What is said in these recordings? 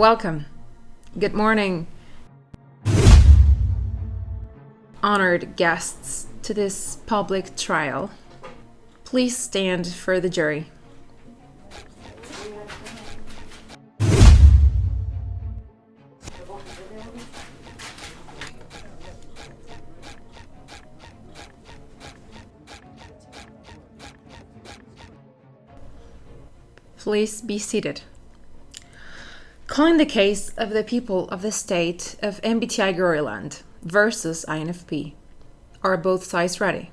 Welcome. Good morning, honored guests to this public trial. Please stand for the jury. Please be seated. Calling the case of the people of the state of MBTI Goriland versus INFP. Are both sides ready?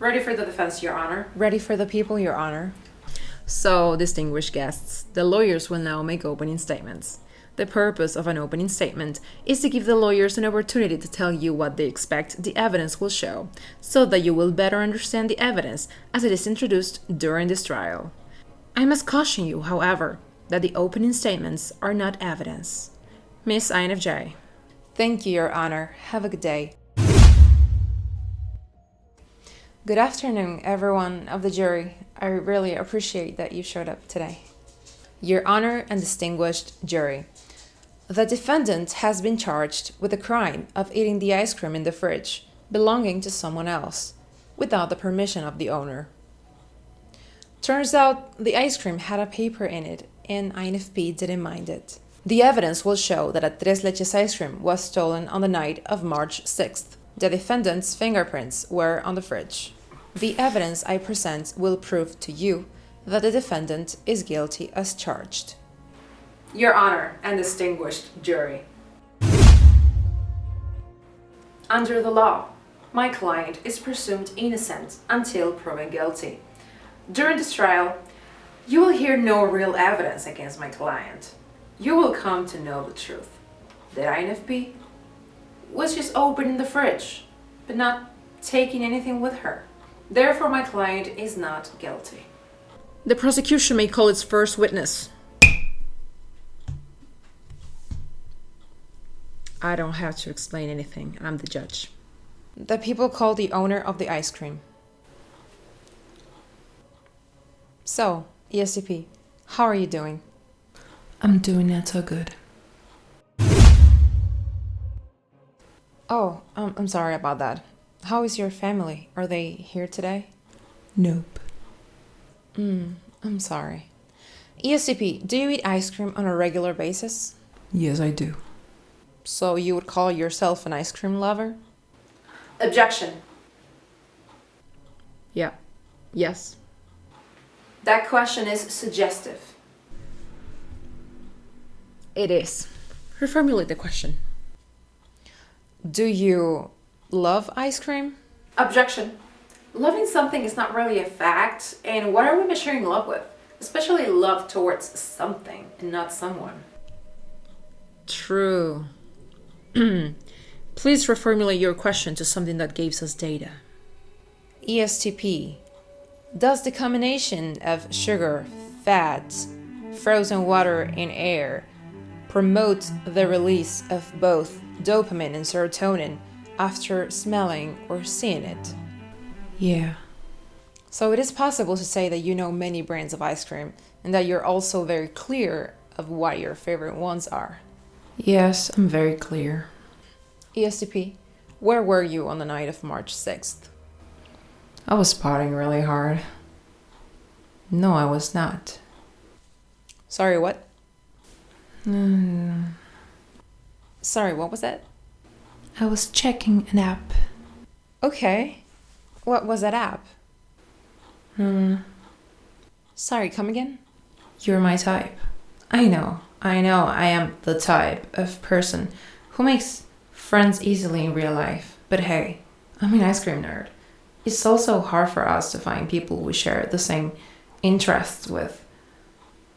Ready for the defense, Your Honor. Ready for the people, Your Honor. So, distinguished guests, the lawyers will now make opening statements. The purpose of an opening statement is to give the lawyers an opportunity to tell you what they expect the evidence will show, so that you will better understand the evidence as it is introduced during this trial. I must caution you, however, that the opening statements are not evidence. Miss INFJ. Thank you, Your Honor. Have a good day. Good afternoon, everyone of the jury. I really appreciate that you showed up today. Your Honor and distinguished jury. The defendant has been charged with the crime of eating the ice cream in the fridge belonging to someone else without the permission of the owner. Turns out the ice cream had a paper in it and INFP didn't mind it. The evidence will show that a Tres Leches ice cream was stolen on the night of March 6th. The defendant's fingerprints were on the fridge. The evidence I present will prove to you that the defendant is guilty as charged. Your Honor and distinguished jury. Under the law, my client is presumed innocent until proven guilty. During this trial, you will hear no real evidence against my client. You will come to know the truth. That INFP was just opening the fridge, but not taking anything with her. Therefore, my client is not guilty. The prosecution may call its first witness. I don't have to explain anything. I'm the judge. The people call the owner of the ice cream. So, ESTP, how are you doing? I'm doing not so good. Oh, um, I'm sorry about that. How is your family? Are they here today? Nope. Mm, I'm sorry. ESTP, do you eat ice cream on a regular basis? Yes, I do. So you would call yourself an ice cream lover? Objection. Yeah. Yes. That question is suggestive. It is. Reformulate the question. Do you love ice cream? Objection. Loving something is not really a fact, and what are we measuring love with? Especially love towards something and not someone. True. Please reformulate your question to something that gives us data. ESTP. Does the combination of sugar, fats, frozen water, and air promote the release of both dopamine and serotonin after smelling or seeing it? Yeah. So it is possible to say that you know many brands of ice cream and that you're also very clear of what your favorite ones are. Yes, I'm very clear. ESTP, where were you on the night of March 6th? I was partying really hard. No, I was not. Sorry, what? Mm, Sorry, what was that? I was checking an app. Okay. What was that app? Hmm. Sorry, come again? You're my type. I know, I know, I am the type of person who makes friends easily in real life. But hey, I'm an ice cream nerd. It's also hard for us to find people we share the same interests with.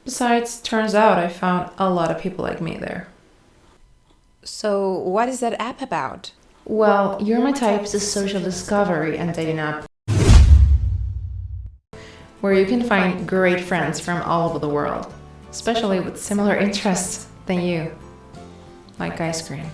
Besides, turns out I found a lot of people like me there. So, what is that app about? Well, You're My Type is a social discovery and dating app where you can find great friends from all over the world, especially with similar interests than you, like ice cream.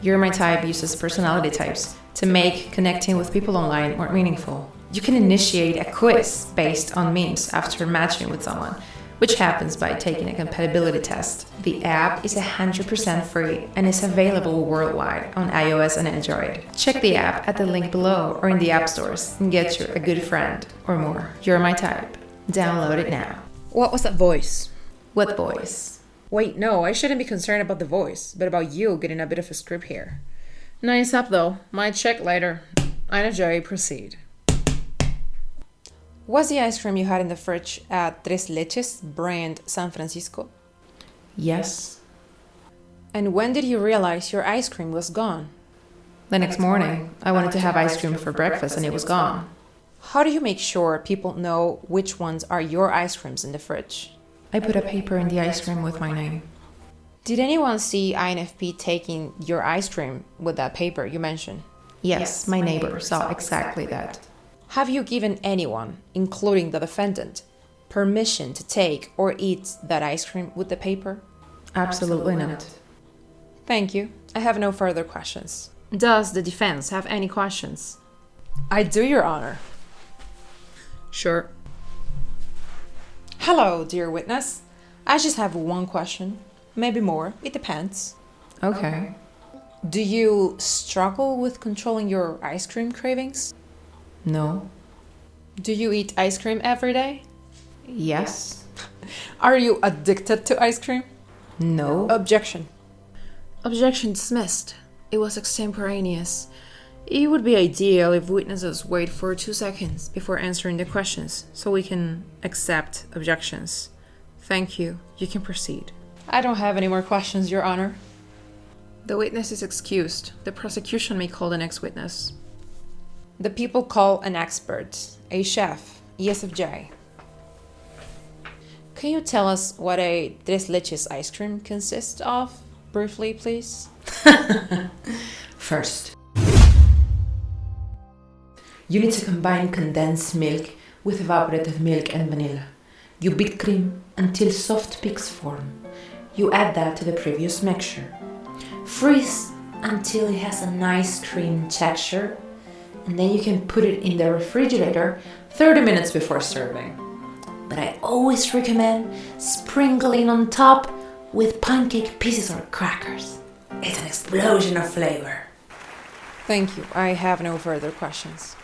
You're My Type uses personality types to make connecting with people online more meaningful. You can initiate a quiz based on memes after matching with someone, which happens by taking a compatibility test. The app is 100% free and is available worldwide on iOS and Android. Check the app at the link below or in the app stores and get you a good friend or more. You're my type. Download it now. What was that voice? What voice? Wait, no, I shouldn't be concerned about the voice, but about you getting a bit of a script here. Nice up though. Might check later. i INFJ, proceed. Was the ice cream you had in the fridge at Tres Leches brand San Francisco? Yes. And when did you realize your ice cream was gone? The next morning, I wanted to have ice cream for breakfast and it was gone. How do you make sure people know which ones are your ice creams in the fridge? I put a paper in the ice cream with my name. Did anyone see INFP taking your ice cream with that paper you mentioned? Yes, my neighbor saw exactly that. Have you given anyone, including the defendant, permission to take or eat that ice cream with the paper? Absolutely not. Thank you. I have no further questions. Does the defense have any questions? I do, Your Honor. Sure. Hello, dear witness. I just have one question. Maybe more. It depends. Okay. Do you struggle with controlling your ice cream cravings? No. Do you eat ice cream every day? Yes. Are you addicted to ice cream? No. Objection. Objection dismissed. It was extemporaneous. It would be ideal if witnesses wait for two seconds before answering the questions so we can accept objections. Thank you. You can proceed. I don't have any more questions, Your Honor. The witness is excused. The prosecution may call the next witness. The people call an expert, a chef, ESFJ. Can you tell us what a tres leches ice cream consists of, briefly, please? First, you need to combine condensed milk with evaporated milk and vanilla. You beat cream until soft peaks form. You add that to the previous mixture. Freeze until it has a nice cream texture and then you can put it in the refrigerator 30 minutes before serving. But I always recommend sprinkling on top with pancake pieces or crackers. It's an explosion of flavor. Thank you. I have no further questions.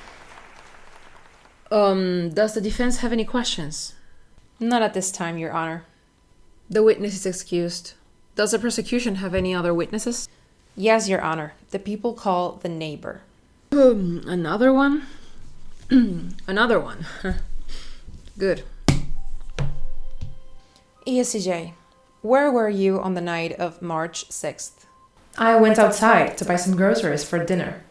Um, does the defense have any questions? Not at this time, Your Honor. The witness is excused. Does the prosecution have any other witnesses? Yes, Your Honor. The people call the neighbor. Um, another one? another one. Good. ESTJ, where were you on the night of March 6th? I went outside to buy some groceries for dinner.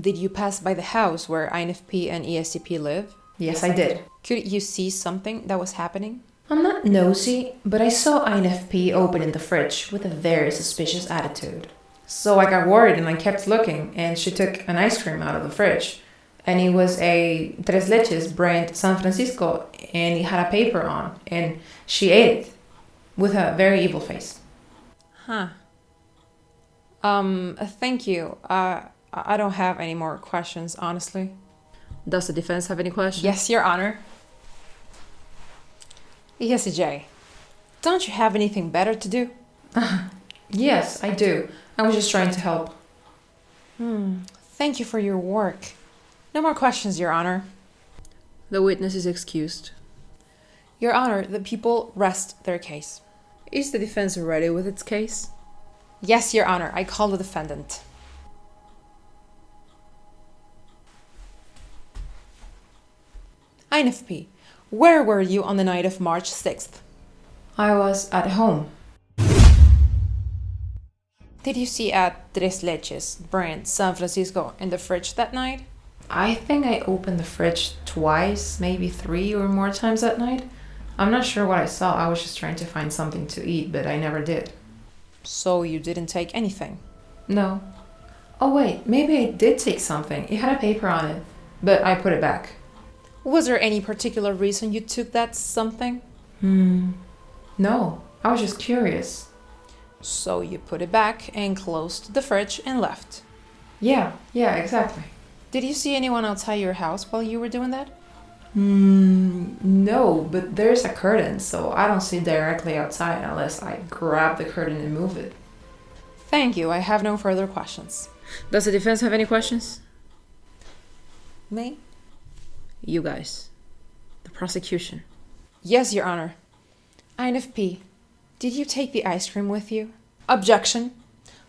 Did you pass by the house where INFP and ESTP live? Yes, I did. Could you see something that was happening? I'm not nosy, but I saw INFP opening the fridge with a very suspicious attitude. So I got worried and I kept looking, and she took an ice cream out of the fridge. And it was a Tres Leches brand San Francisco, and it had a paper on, and she ate it with a very evil face. Huh. Um, thank you. Uh, I don't have any more questions, honestly. Does the defense have any questions? Yes, Your Honor. Yes, ESTJ, don't you have anything better to do? yes, I do. I was just trying to help. Hmm. Thank you for your work. No more questions, Your Honor. The witness is excused. Your Honor, the people rest their case. Is the defense ready with its case? Yes, Your Honor. I call the defendant. INFP, where were you on the night of March 6th? I was at home. Did you see at Tres Leches brand San Francisco in the fridge that night? I think I opened the fridge twice, maybe three or more times that night. I'm not sure what I saw. I was just trying to find something to eat, but I never did. So you didn't take anything? No. Oh, wait, maybe I did take something. It had a paper on it, but I put it back. Was there any particular reason you took that something? Hmm. No, I was just curious. So you put it back and closed the fridge and left. Yeah, yeah, exactly. Did you see anyone outside your house while you were doing that? Mm, no, but there's a curtain, so I don't see directly outside unless I grab the curtain and move it. Thank you. I have no further questions. Does the defense have any questions? Me? You guys. The prosecution. Yes, Your Honor. INFP, did you take the ice cream with you? Objection.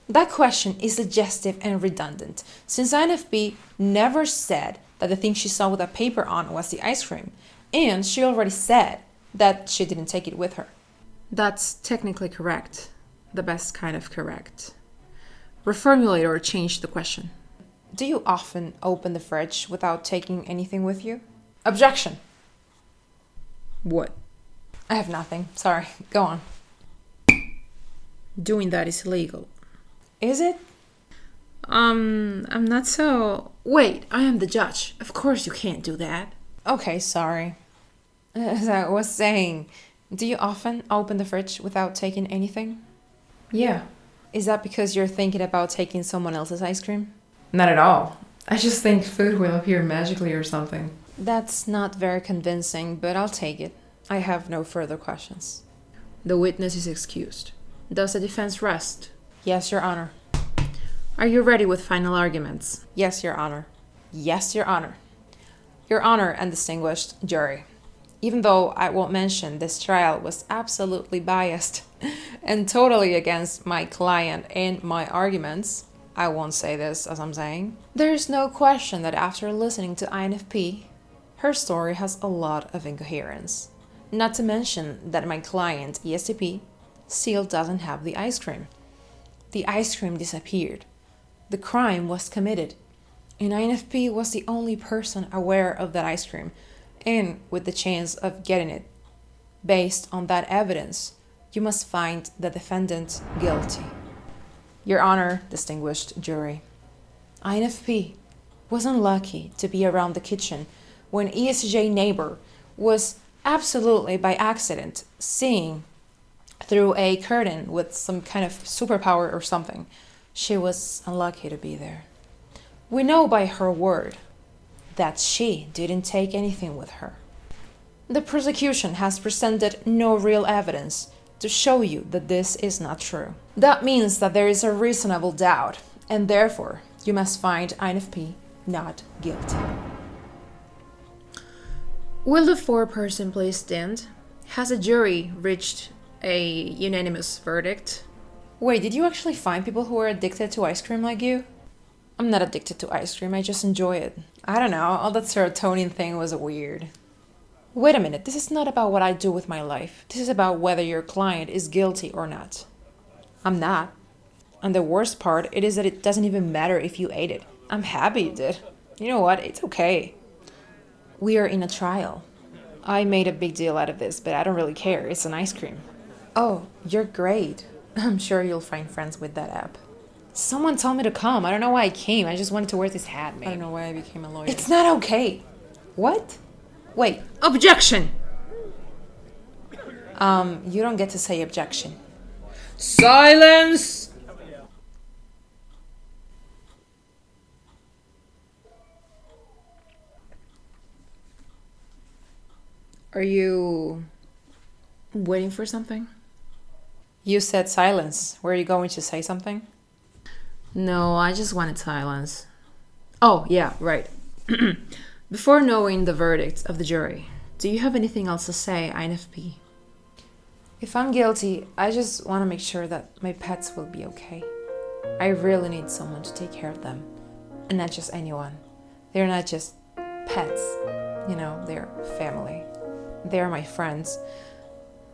That question is suggestive and redundant, since INFP never said that the thing she saw with a paper on was the ice cream, and she already said that she didn't take it with her. That's technically correct. The best kind of correct. Reformulate or change the question. Do you often open the fridge without taking anything with you? Objection. What? I have nothing. Sorry. Go on. Doing that is illegal. Is it? Um, I'm not so. Wait, I am the judge. Of course you can't do that. Okay, sorry. As I was saying, do you often open the fridge without taking anything? Yeah, Is that because you're thinking about taking someone else's ice cream? Not at all. I just think food will appear magically or something. That's not very convincing, but I'll take it. I have no further questions. The witness is excused. Does the defense rest? Yes, Your Honor. Are you ready with final arguments? Yes, Your Honor. Yes, Your Honor. Your Honor and distinguished jury. Even though I won't mention this trial was absolutely biased and totally against my client and my arguments, I won't say this as I'm saying. There's no question that after listening to INFP, her story has a lot of incoherence. Not to mention that my client, ESTP, still doesn't have the ice cream. The ice cream disappeared. The crime was committed, and INFP was the only person aware of that ice cream and with the chance of getting it. Based on that evidence, you must find the defendant guilty. Your Honor, distinguished jury, INFP was unlucky to be around the kitchen when ESJ neighbor was absolutely by accident seeing through a curtain with some kind of superpower or something. She was unlucky to be there. We know by her word that she didn't take anything with her. The prosecution has presented no real evidence to show you that this is not true. That means that there is a reasonable doubt, and therefore you must find INFP not guilty. Will the foreperson please stand? Has a jury reached a unanimous verdict? Wait, did you actually find people who are addicted to ice cream like you? I'm not addicted to ice cream, I just enjoy it. I don't know, all that serotonin thing was weird. Wait a minute, this is not about what I do with my life. This is about whether your client is guilty or not. I'm not. And the worst part, it is that it doesn't even matter if you ate it. I'm happy you did. You know what? It's okay. We are in a trial. I made a big deal out of this, but I don't really care. It's an ice cream. Oh, you're great. I'm sure you'll find friends with that app. Someone told me to come. I don't know why I came. I just wanted to wear this hat, man. I don't know why I became a lawyer. It's not okay. What? Wait, Objection! um, you don't get to say objection. Silence! Are you waiting for something? You said silence. Were you going to say something? No, I just wanted silence. Oh, yeah, right. Before knowing the verdict of the jury, do you have anything else to say, INFP? If I'm guilty, I just want to make sure that my pets will be okay. I really need someone to take care of them. And not just anyone. They're not just pets, you know, they're family. They're my friends.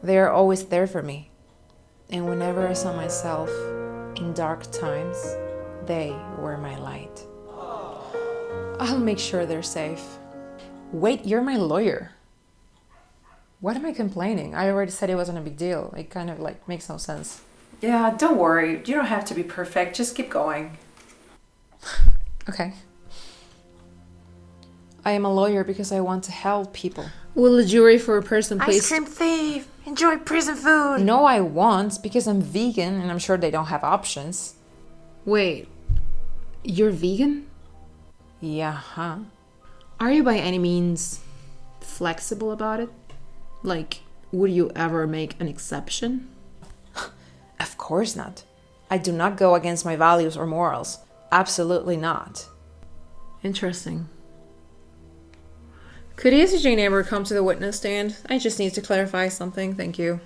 They're always there for me. And whenever I saw myself in dark times, they were my light. I'll make sure they're safe. Wait, you're my lawyer. What am I complaining? I already said it wasn't a big deal. It kind of like makes no sense. Yeah, don't worry. You don't have to be perfect. Just keep going. Okay. I am a lawyer because I want to help people. Will the jury for a person please? Ice cream thief! Enjoy prison food! No, I won't because I'm vegan and I'm sure they don't have options. Wait, you're vegan? Yeah, huh? Are you by any means flexible about it? Like, would you ever make an exception? Of course not. I do not go against my values or morals. Absolutely not. Interesting. Could ESTJ neighbor come to the witness stand? I just need to clarify something. Thank you.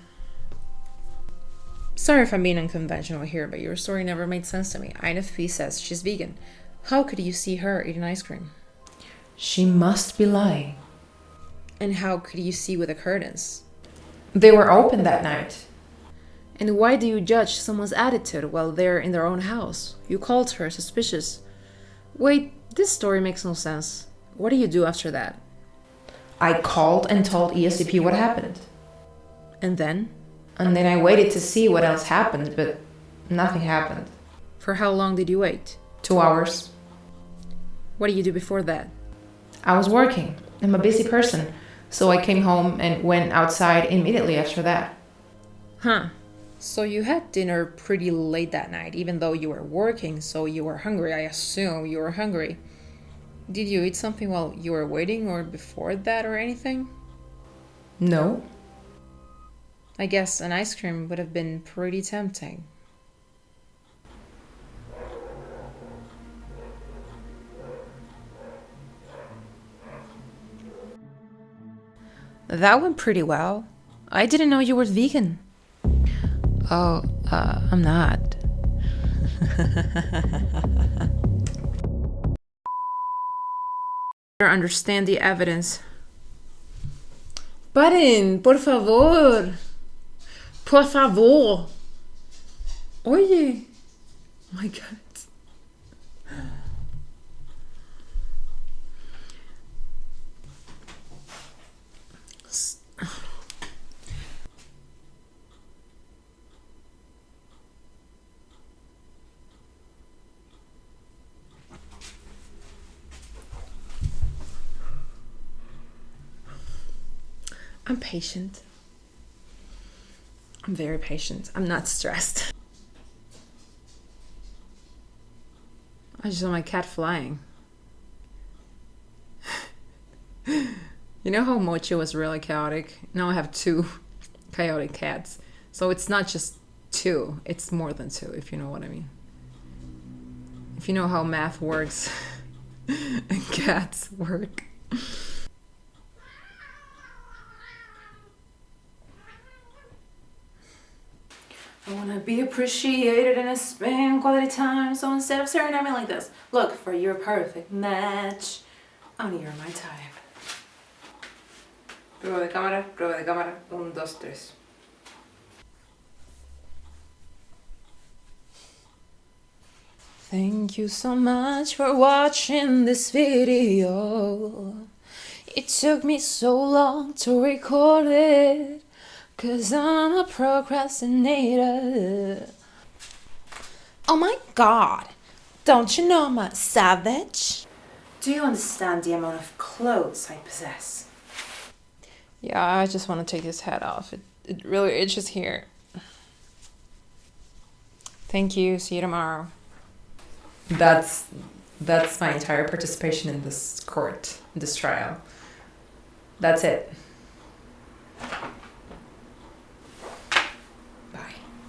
Sorry if I'm being unconventional here, but your story never made sense to me. INFP says she's vegan. How could you see her eating ice cream? She must be lying. And how could you see with the curtains? They were open that night. And why do you judge someone's attitude while they're in their own house? You called her suspicious. Wait, this story makes no sense. What do you do after that? I called and told ESTP what happened. And then? And then I waited to see what else happened, but nothing happened. For how long did you wait? Two hours. What did you do before that? I was working. I'm a busy person. So I came home and went outside immediately after that. Huh. So you had dinner pretty late that night, even though you were working, so you were hungry. I assume you were hungry. Did you eat something while you were waiting or before that or anything? No. I guess an ice cream would have been pretty tempting. That went pretty well. I didn't know you were vegan. Oh, uh, I'm not. understand the evidence. Paren, por favor. Por favor. Oye. Oh my God. I'm patient. I'm very patient. I'm not stressed. I just saw my cat flying. you know how Mochi was really chaotic? Now I have two chaotic cats. So it's not just two, it's more than two, if you know what I mean. If you know how math works and cats work. Wanna be appreciated and I spend quality time. So instead of staring at me like this, look for your perfect match. Only you're my type. Prueba de cámara, prueba de cámara. Un, dos, tres. Thank you so much for watching this video. It took me so long to record it. Cause I'm a procrastinator. Oh my god, don't you know I'm a savage? Do you understand the amount of clothes I possess? Yeah, I just want to take this hat off. It, it really itches here. Thank you. See you tomorrow. That's that's my entire participation in this court, this trial. That's it.